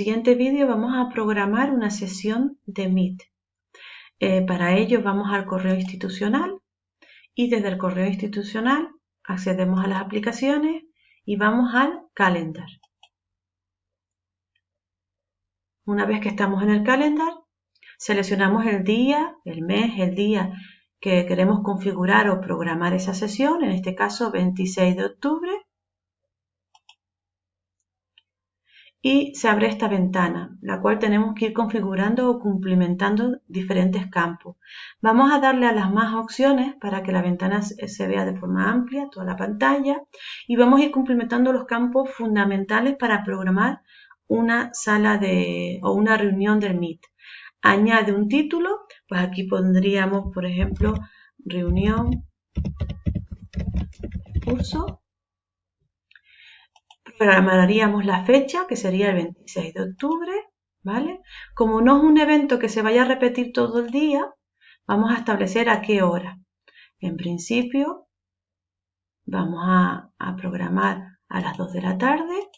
siguiente vídeo vamos a programar una sesión de Meet. Eh, para ello vamos al correo institucional y desde el correo institucional accedemos a las aplicaciones y vamos al calendar. Una vez que estamos en el calendar, seleccionamos el día, el mes, el día que queremos configurar o programar esa sesión, en este caso 26 de octubre, y se abre esta ventana, la cual tenemos que ir configurando o cumplimentando diferentes campos. Vamos a darle a las más opciones para que la ventana se vea de forma amplia, toda la pantalla, y vamos a ir cumplimentando los campos fundamentales para programar una sala de o una reunión del Meet. Añade un título, pues aquí pondríamos, por ejemplo, reunión curso programaríamos la fecha, que sería el 26 de octubre, ¿vale? Como no es un evento que se vaya a repetir todo el día, vamos a establecer a qué hora. En principio, vamos a, programar a las 2 de la tarde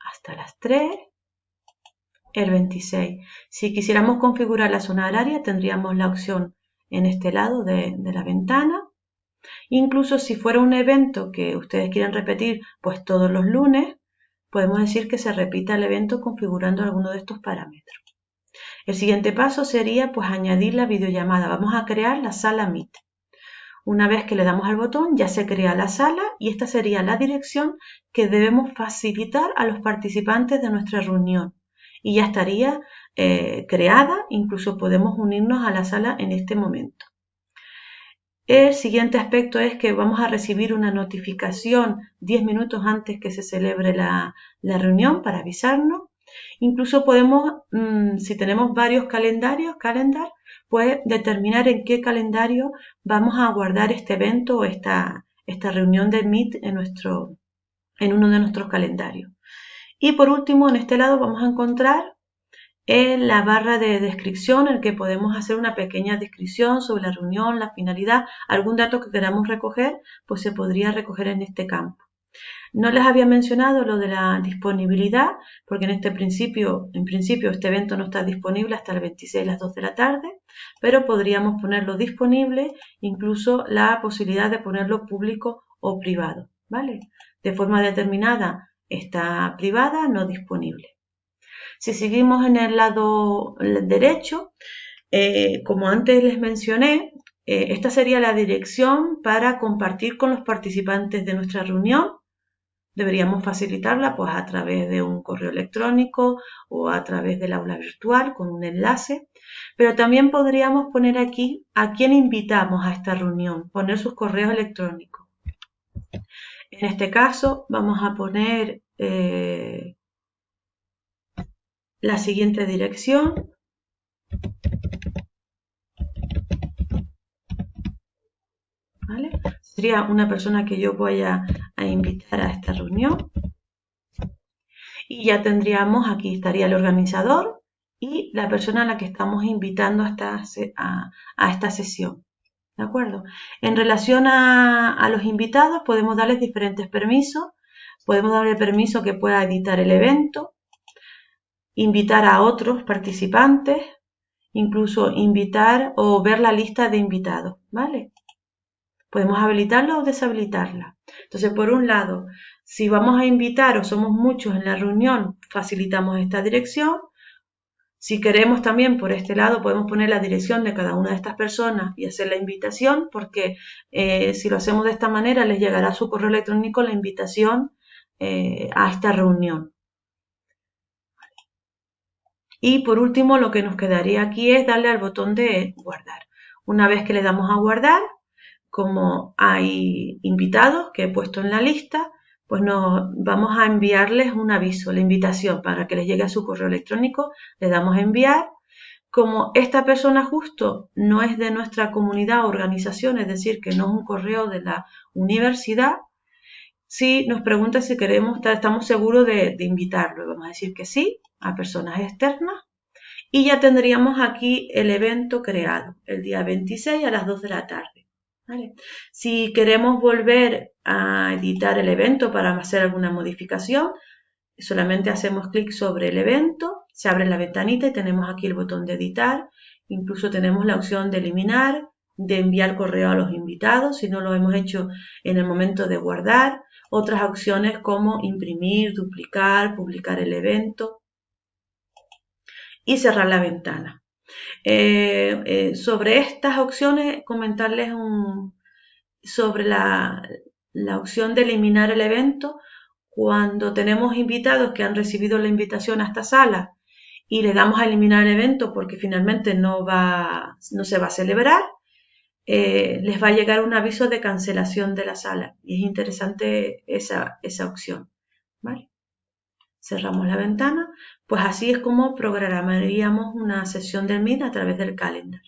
hasta las 3, el 26. Si quisiéramos configurar la zona horaria, tendríamos la opción en este lado de, de la ventana. Incluso si fuera un evento que ustedes quieren repetir, pues todos los lunes, podemos decir que se repita el evento configurando alguno de estos parámetros. El siguiente paso sería pues añadir la videollamada. Vamos a crear la sala Meet. Una vez que le damos al botón ya se crea la sala y esta sería la dirección que debemos facilitar a los participantes de nuestra reunión. Y ya estaría eh, creada, incluso podemos unirnos a la sala en este momento. El siguiente aspecto es que vamos a recibir una notificación 10 minutos antes que se celebre la, reunión para avisarnos. Incluso podemos, mm, si tenemos varios calendarios, calendar, pues determinar en qué calendario vamos a guardar este evento o esta, esta reunión de Meet en, nuestro, en uno de nuestros calendarios. Y por último, en este lado vamos a encontrar en la barra de descripción en que podemos hacer una pequeña descripción sobre la reunión, la finalidad, algún dato que queramos recoger, pues se podría recoger en este campo. No les había mencionado lo de la disponibilidad, porque en este principio, en principio este evento no está disponible hasta el 26 a las 2 de la tarde, pero podríamos ponerlo disponible, incluso la posibilidad de ponerlo público o privado, ¿vale? De forma determinada está privada, no disponible. Si seguimos en el lado derecho, eh, como antes les mencioné, eh, esta sería la dirección para compartir con los participantes de nuestra reunión. Deberíamos facilitarla pues, a través de un correo electrónico o a través del aula virtual con un enlace. Pero también podríamos poner aquí a quién invitamos a esta reunión, poner sus correos electrónicos. En este caso vamos a poner eh, la siguiente dirección. Sería una persona que yo voy a, invitar a esta reunión. Y ya tendríamos, aquí estaría el organizador y la persona a la que estamos invitando a esta, a, esta sesión. ¿De acuerdo? En relación a, los invitados, podemos darles diferentes permisos. Podemos darle permiso que pueda editar el evento, invitar a otros participantes, incluso invitar o ver la lista de invitados, ¿vale? Podemos habilitarla o deshabilitarla. Entonces, por un lado, si vamos a invitar o somos muchos en la reunión, facilitamos esta dirección. Si queremos también por este lado, podemos poner la dirección de cada una de estas personas y hacer la invitación, porque eh, si lo hacemos de esta manera, les llegará a su correo electrónico la invitación eh, a esta reunión. Y por último, lo que nos quedaría aquí es darle al botón de guardar. Una vez que le damos a guardar, como hay invitados que he puesto en la lista, pues nos vamos a enviarles un aviso, la invitación para que les llegue a su correo electrónico, le damos a enviar. Como esta persona justo no es de nuestra comunidad o organización, es decir, que no es un correo de la universidad, si nos pregunta si queremos, estamos seguros de, de invitarlo, vamos a decir que sí, a personas externas. Y ya tendríamos aquí el evento creado el día 26 a las 2 de la tarde. Si queremos volver a editar el evento para hacer alguna modificación, solamente hacemos clic sobre el evento, se abre la ventanita y tenemos aquí el botón de editar, incluso tenemos la opción de eliminar, de enviar correo a los invitados, si no lo hemos hecho en el momento de guardar, otras opciones como imprimir, duplicar, publicar el evento y cerrar la ventana. Eh, eh, sobre estas opciones, comentarles sobre la, la opción de eliminar el evento cuando tenemos invitados que han recibido la invitación a esta sala y le damos a eliminar el evento porque finalmente no, va, no se va a celebrar, eh, les va a llegar un aviso de cancelación de la sala. Y es interesante esa, esa opción. Cerramos la ventana. Pues así es como programaríamos una sesión del Meet a través del calendar.